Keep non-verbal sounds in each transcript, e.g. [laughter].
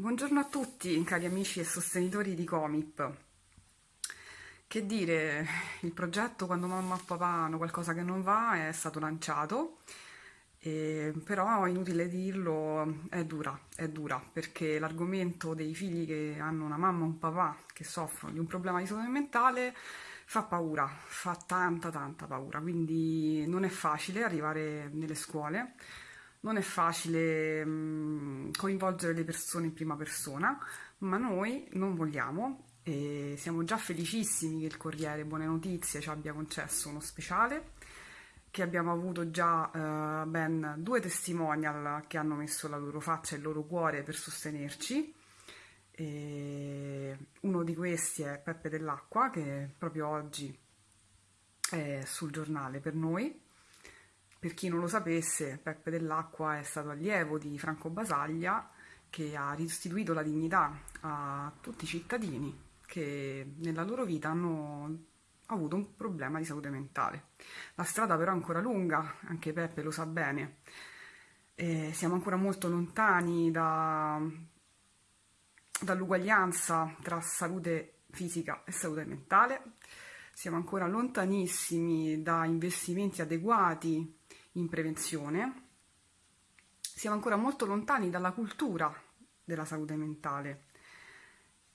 Buongiorno a tutti, cari amici e sostenitori di Comip. Che dire, il progetto quando mamma e papà hanno qualcosa che non va è stato lanciato, e, però inutile dirlo, è dura, è dura, perché l'argomento dei figli che hanno una mamma o un papà che soffrono di un problema di salute mentale fa paura, fa tanta tanta paura, quindi non è facile arrivare nelle scuole non è facile mh, mm, coinvolgere le persone in prima persona, ma noi non vogliamo e siamo già felicissimi che il Corriere Buone Notizie ci abbia concesso uno speciale, che abbiamo avuto già eh, ben due testimonial che hanno messo la loro faccia e il loro cuore per sostenerci. E uno di questi è Peppe dell'Acqua, che proprio oggi è sul giornale per noi per chi non lo sapesse, Peppe dell'Acqua è stato allievo di Franco Basaglia che ha restituito la dignità a tutti i cittadini che nella loro vita hanno avuto un problema di salute mentale. La strada però è ancora lunga, anche Peppe lo sa bene. E siamo ancora molto lontani da, dall'uguaglianza tra salute fisica e salute mentale. Siamo ancora lontanissimi da investimenti adeguati in prevenzione, siamo ancora molto lontani dalla cultura della salute mentale.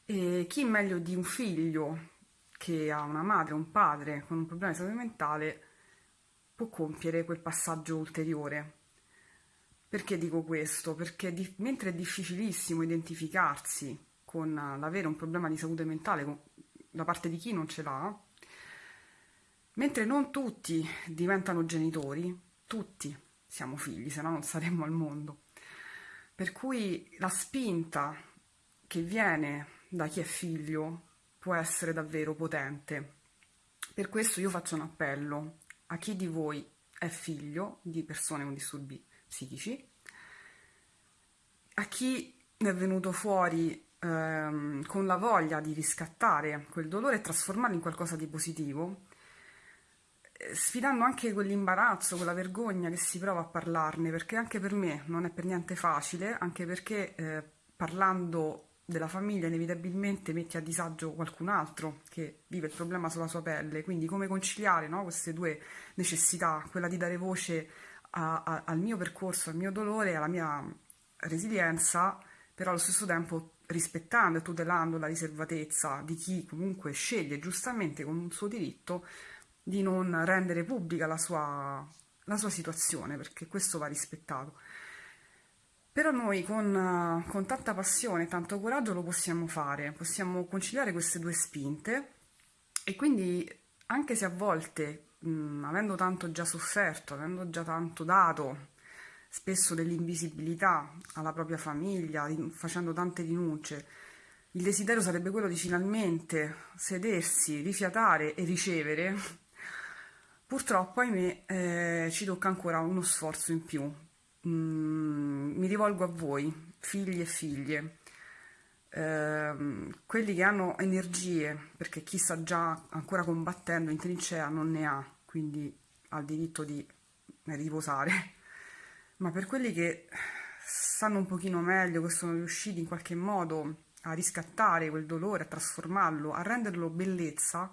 E chi meglio di un figlio che ha una madre o un padre con un problema di salute mentale può compiere quel passaggio ulteriore. Perché dico questo? Perché di, mentre è difficilissimo identificarsi con l'avere un problema di salute mentale da parte di chi non ce l'ha, mentre non tutti diventano genitori, tutti siamo figli, se no non saremmo al mondo. Per cui la spinta che viene da chi è figlio può essere davvero potente. Per questo io faccio un appello a chi di voi è figlio di persone con disturbi psichici, a chi è venuto fuori ehm, con la voglia di riscattare quel dolore e trasformarlo in qualcosa di positivo, sfidando anche quell'imbarazzo, quella vergogna che si prova a parlarne, perché anche per me non è per niente facile, anche perché eh, parlando della famiglia inevitabilmente metti a disagio qualcun altro che vive il problema sulla sua pelle, quindi come conciliare no, queste due necessità, quella di dare voce a, a, al mio percorso, al mio dolore, alla mia resilienza, però allo stesso tempo rispettando e tutelando la riservatezza di chi comunque sceglie giustamente con un suo diritto di non rendere pubblica la sua, la sua situazione, perché questo va rispettato. Però noi con, con tanta passione e tanto coraggio lo possiamo fare, possiamo conciliare queste due spinte e quindi anche se a volte, mh, avendo tanto già sofferto, avendo già tanto dato, spesso dell'invisibilità alla propria famiglia, facendo tante rinunce, il desiderio sarebbe quello di finalmente sedersi, rifiatare e ricevere, Purtroppo, ahimè, eh, ci tocca ancora uno sforzo in più. Mm, mi rivolgo a voi, figli e figlie, eh, quelli che hanno energie, perché chi sta già ancora combattendo in trincea non ne ha, quindi ha il diritto di riposare, [laughs] ma per quelli che sanno un pochino meglio, che sono riusciti in qualche modo a riscattare quel dolore, a trasformarlo, a renderlo bellezza,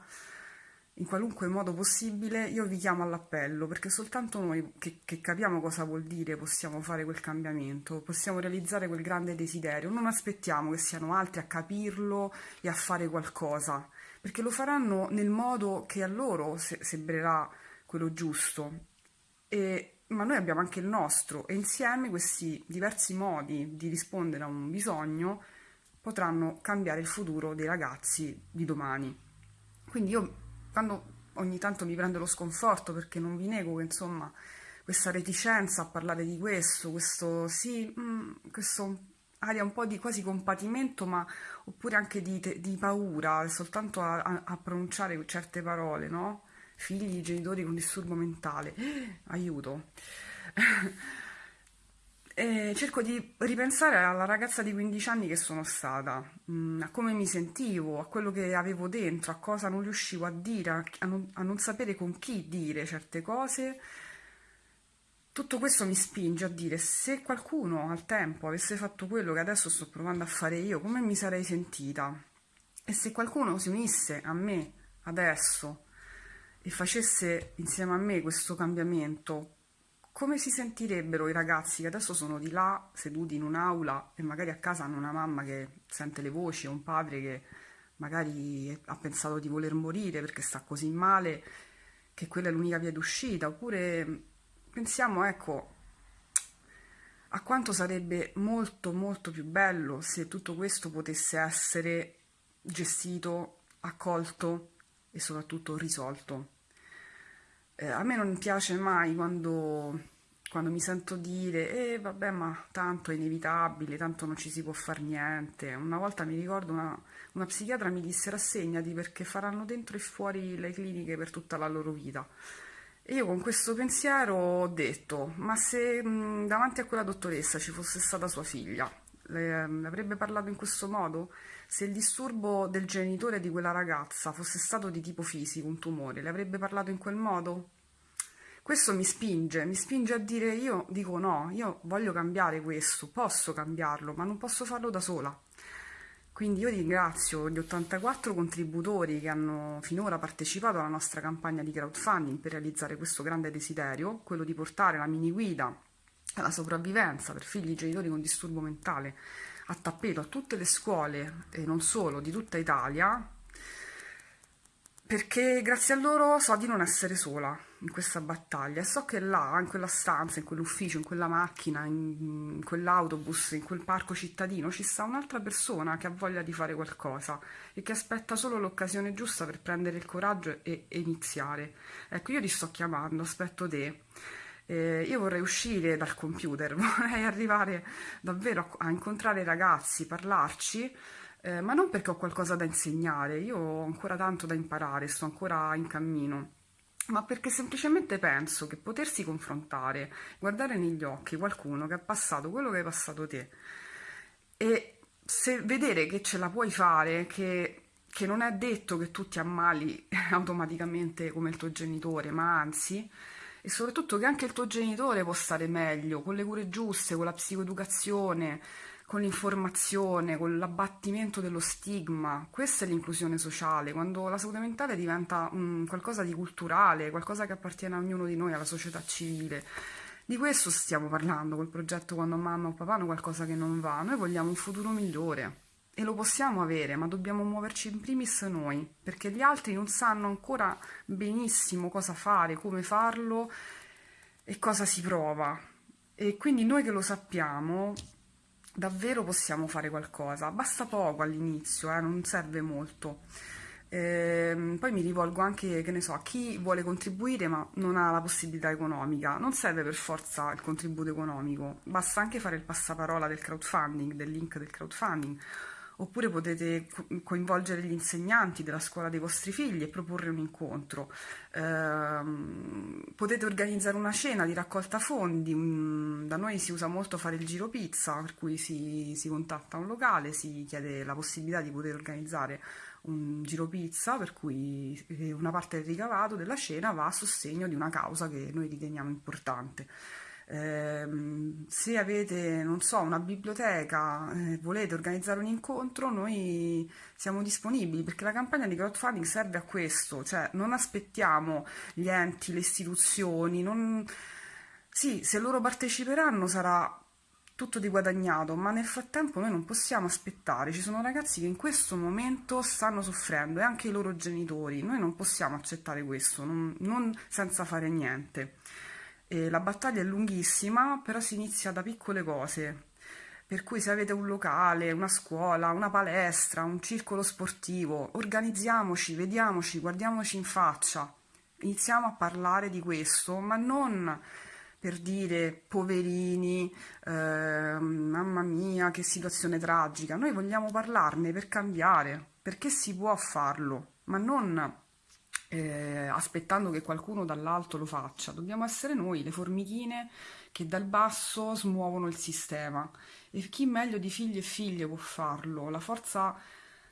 in qualunque modo possibile, io vi chiamo all'appello perché soltanto noi che, che, capiamo cosa vuol dire possiamo fare quel cambiamento, possiamo realizzare quel grande desiderio. Non aspettiamo che siano altri a capirlo e a fare qualcosa, perché lo faranno nel modo che a loro se sembrerà quello giusto. E, ma noi abbiamo anche il nostro e insieme questi diversi modi di rispondere a un bisogno potranno cambiare il futuro dei ragazzi di domani. Quindi io quando ogni tanto mi prende lo sconforto perché non vi nego che insomma questa reticenza a parlare di questo, questo sì, mm, questo aria un po' di quasi compatimento, ma oppure anche di, di paura, soltanto a, a, pronunciare certe parole, no? Figli, genitori con disturbo mentale, [gasps] aiuto. [laughs] E cerco di ripensare alla ragazza di 15 anni che sono stata, mm, a come mi sentivo, a quello che avevo dentro, a cosa non riuscivo a dire, a non, a non sapere con chi dire certe cose tutto questo mi spinge a dire se qualcuno al tempo avesse fatto quello che adesso sto provando a fare io, come mi sarei sentita? E se qualcuno si unisse a me adesso e facesse insieme a me questo cambiamento, come si sentirebbero i ragazzi che adesso sono di là, seduti in un'aula e magari a casa hanno una mamma che sente le voci o un padre che magari ha pensato di voler morire perché sta così male che quella è l'unica via d'uscita, oppure pensiamo, ecco, a quanto sarebbe molto molto più bello se tutto questo potesse essere gestito, accolto e soprattutto risolto. Eh, a me non piace mai quando, quando mi sento dire, eh vabbè ma tanto è inevitabile, tanto non ci si può fare niente. Una volta mi ricordo una, una psichiatra mi disse rassegnati perché faranno dentro e fuori le cliniche per tutta la loro vita. E io con questo pensiero ho detto, ma se mh, davanti a quella dottoressa ci fosse stata sua figlia, le, le avrebbe parlato in questo modo? Se il disturbo del genitore di quella ragazza fosse stato di tipo fisico, un tumore, le avrebbe parlato in quel modo? Questo mi spinge, mi spinge a dire io dico no, io voglio cambiare questo, posso cambiarlo, ma non posso farlo da sola. Quindi io ringrazio gli 84 contributori che hanno finora partecipato alla nostra campagna di crowdfunding per realizzare questo grande desiderio, quello di portare la mini guida alla sopravvivenza per figli e genitori con disturbo mentale a tappeto a tutte le scuole e non solo di tutta Italia perché grazie a loro so di non essere sola in questa battaglia e so che là, in quella stanza, in quell'ufficio, in quella macchina, in, in quell'autobus, in quel parco cittadino ci sta un'altra persona che ha voglia di fare qualcosa e che aspetta solo l'occasione giusta per prendere il coraggio e, e iniziare. Ecco, io ti sto chiamando, aspetto te. Eh, io vorrei uscire dal computer, [laughs] vorrei arrivare davvero a, a incontrare i ragazzi, parlarci, eh, ma non perché ho qualcosa da insegnare, io ho ancora tanto da imparare, sto ancora in cammino, ma perché semplicemente penso che potersi confrontare, guardare negli occhi qualcuno che ha passato quello che hai passato te e se vedere che ce la puoi fare, che, che non è detto che tu ti ammali [laughs] automaticamente come il tuo genitore, ma anzi e soprattutto che anche il tuo genitore può stare meglio, con le cure giuste, con la psicoeducazione, con l'informazione, con l'abbattimento dello stigma. Questa è l'inclusione sociale, quando la salute mentale diventa um, qualcosa di culturale, qualcosa che appartiene a ognuno di noi, alla società civile. Di questo stiamo parlando col progetto Quando mamma o papà hanno qualcosa che non va. Noi vogliamo un futuro migliore e lo possiamo avere, ma dobbiamo muoverci in primis noi, perché gli altri non sanno ancora benissimo cosa fare, come farlo e cosa si prova. E quindi noi che lo sappiamo davvero possiamo fare qualcosa, basta poco all'inizio, eh, non serve molto. Eh, poi mi rivolgo anche, che ne so, a chi vuole contribuire ma non ha la possibilità economica. Non serve per forza il contributo economico, basta anche fare il passaparola del crowdfunding, del link del crowdfunding oppure potete coinvolgere gli insegnanti della scuola dei vostri figli e proporre un incontro. Eh, potete organizzare una cena di raccolta fondi, un, da noi si usa molto fare il giro pizza, per cui si, si contatta un locale, si chiede la possibilità di poter organizzare un giro pizza per cui eh, una parte del ricavato della cena va a sostegno di una causa che noi riteniamo importante. Eh, se avete, non so, una biblioteca, eh, volete organizzare un incontro, noi siamo disponibili perché la campagna di crowdfunding serve a questo, cioè non aspettiamo gli enti, le istituzioni, non... sì, se loro parteciperanno sarà tutto di guadagnato, ma nel frattempo noi non possiamo aspettare, ci sono ragazzi che in questo momento stanno soffrendo e anche i loro genitori, noi non possiamo accettare questo, non, non senza fare niente. E la battaglia è lunghissima, però si inizia da piccole cose. Per cui se avete un locale, una scuola, una palestra, un circolo sportivo, organizziamoci, vediamoci, guardiamoci in faccia. Iniziamo a parlare di questo, ma non per dire poverini, eh, mamma mia, che situazione tragica. Noi vogliamo parlarne per cambiare, perché si può farlo, ma non eh, aspettando che qualcuno dall'alto lo faccia. Dobbiamo essere noi, le formichine che dal basso smuovono il sistema. E chi meglio di figli e figlie può farlo? La forza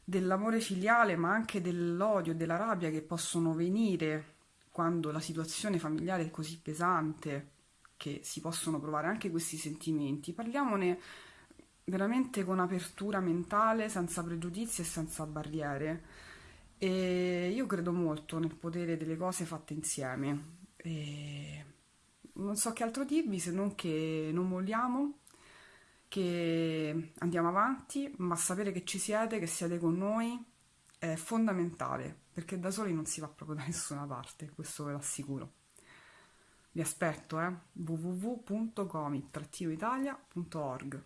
dell'amore filiale, ma anche dell'odio e della rabbia che possono venire quando la situazione familiare è così pesante che si possono provare anche questi sentimenti, parliamone veramente con apertura mentale, senza pregiudizi e senza barriere. E io credo molto nel potere delle cose fatte insieme. E non so che altro dirvi se non che non molliamo, che andiamo avanti, ma sapere che ci siete, che siete con noi è fondamentale, perché da soli non si va proprio da nessuna parte, questo ve l'assicuro. Vi aspetto, eh? www.comic-italia.org